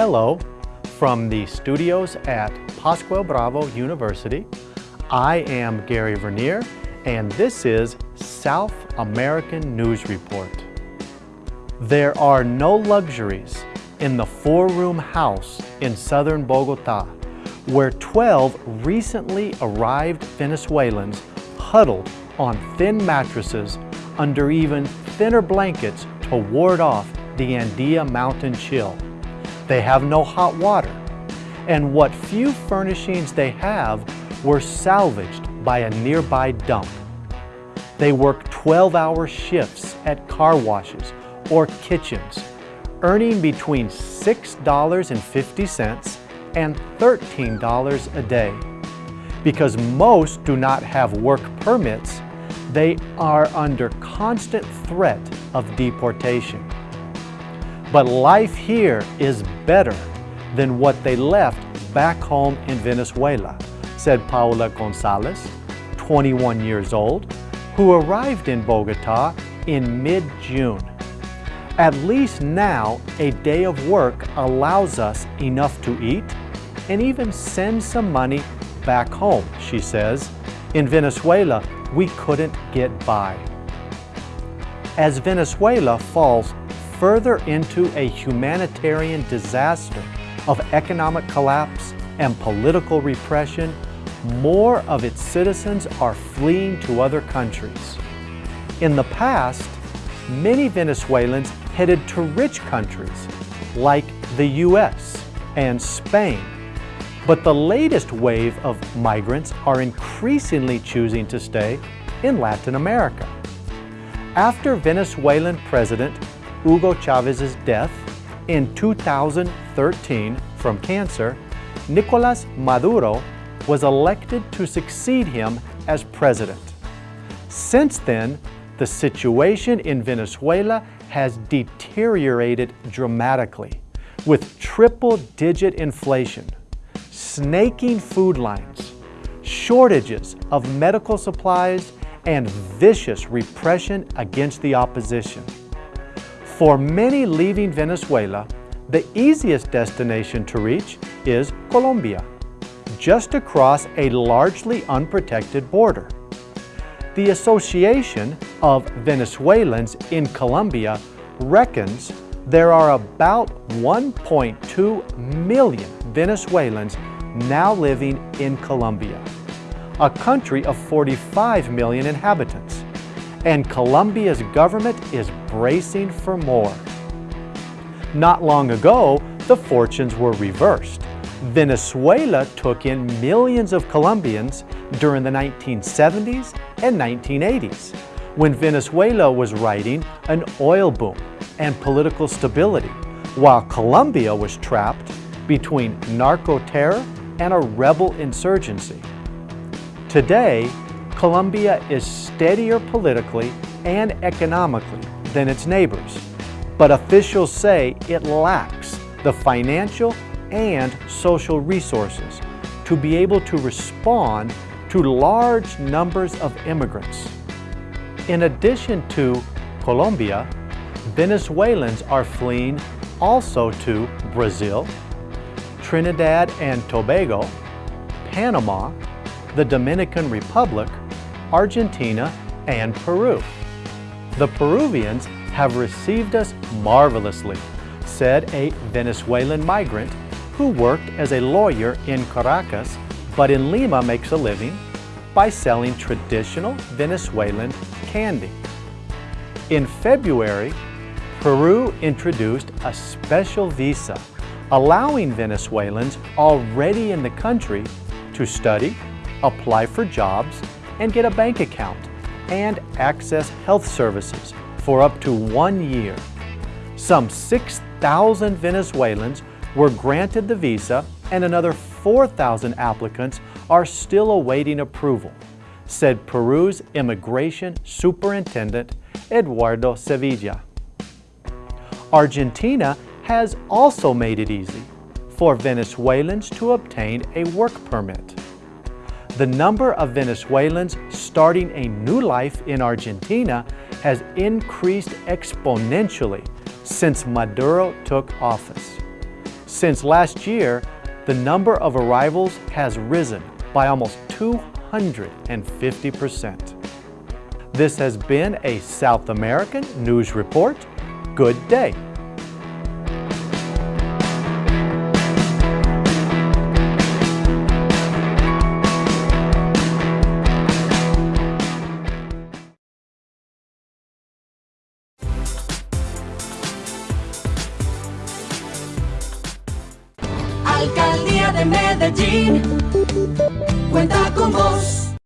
Hello, from the studios at Pascual Bravo University. I am Gary Vernier, and this is South American News Report. There are no luxuries in the four-room house in southern Bogota, where 12 recently arrived Venezuelans huddled on thin mattresses under even thinner blankets to ward off the Andean mountain chill. They have no hot water, and what few furnishings they have were salvaged by a nearby dump. They work 12-hour shifts at car washes or kitchens, earning between $6.50 and $13 a day. Because most do not have work permits, they are under constant threat of deportation. But life here is better than what they left back home in Venezuela, said Paula Gonzalez, 21 years old, who arrived in Bogota in mid-June. At least now, a day of work allows us enough to eat and even send some money back home, she says. In Venezuela, we couldn't get by. As Venezuela falls further into a humanitarian disaster of economic collapse and political repression, more of its citizens are fleeing to other countries. In the past, many Venezuelans headed to rich countries like the US and Spain. But the latest wave of migrants are increasingly choosing to stay in Latin America. After Venezuelan President Hugo Chavez's death in 2013 from cancer, Nicolas Maduro was elected to succeed him as president. Since then, the situation in Venezuela has deteriorated dramatically with triple-digit inflation, snaking food lines, shortages of medical supplies, and vicious repression against the opposition. For many leaving Venezuela, the easiest destination to reach is Colombia, just across a largely unprotected border. The Association of Venezuelans in Colombia reckons there are about 1.2 million Venezuelans now living in Colombia, a country of 45 million inhabitants and Colombia's government is bracing for more. Not long ago, the fortunes were reversed. Venezuela took in millions of Colombians during the 1970s and 1980s, when Venezuela was riding an oil boom and political stability, while Colombia was trapped between narco-terror and a rebel insurgency. Today, Colombia is steadier politically and economically than its neighbors, but officials say it lacks the financial and social resources to be able to respond to large numbers of immigrants. In addition to Colombia, Venezuelans are fleeing also to Brazil, Trinidad and Tobago, Panama, the Dominican Republic, Argentina, and Peru. The Peruvians have received us marvelously, said a Venezuelan migrant who worked as a lawyer in Caracas but in Lima makes a living by selling traditional Venezuelan candy. In February, Peru introduced a special visa allowing Venezuelans already in the country to study, apply for jobs, and get a bank account and access health services for up to one year. Some 6,000 Venezuelans were granted the visa and another 4,000 applicants are still awaiting approval, said Peru's Immigration Superintendent Eduardo Sevilla. Argentina has also made it easy for Venezuelans to obtain a work permit the number of Venezuelans starting a new life in Argentina has increased exponentially since Maduro took office. Since last year, the number of arrivals has risen by almost 250%. This has been a South American News Report. Good day. De Medellín cuenta con vos.